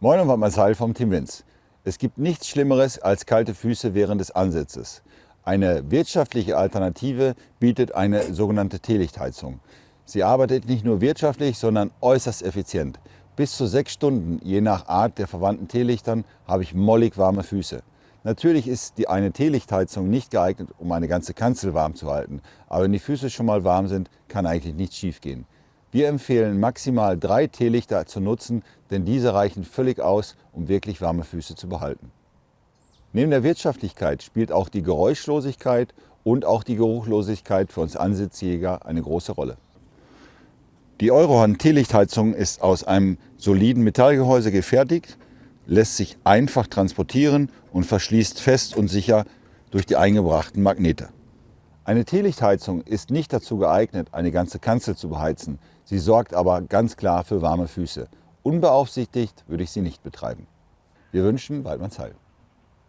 Moin und Waldmanns Heil vom Team Winz. Es gibt nichts Schlimmeres als kalte Füße während des Ansitzes. Eine wirtschaftliche Alternative bietet eine sogenannte Teelichtheizung. Sie arbeitet nicht nur wirtschaftlich, sondern äußerst effizient. Bis zu sechs Stunden, je nach Art der verwandten Teelichtern, habe ich mollig warme Füße. Natürlich ist die eine Teelichtheizung nicht geeignet, um eine ganze Kanzel warm zu halten. Aber wenn die Füße schon mal warm sind, kann eigentlich nichts schiefgehen. Wir empfehlen maximal drei Teelichter zu nutzen, denn diese reichen völlig aus, um wirklich warme Füße zu behalten. Neben der Wirtschaftlichkeit spielt auch die Geräuschlosigkeit und auch die Geruchlosigkeit für uns Ansitzjäger eine große Rolle. Die Eurohorn Teelichtheizung ist aus einem soliden Metallgehäuse gefertigt, lässt sich einfach transportieren und verschließt fest und sicher durch die eingebrachten Magnete. Eine Teelichtheizung ist nicht dazu geeignet, eine ganze Kanzel zu beheizen. Sie sorgt aber ganz klar für warme Füße. Unbeaufsichtigt würde ich sie nicht betreiben. Wir wünschen Waldmanns Heil.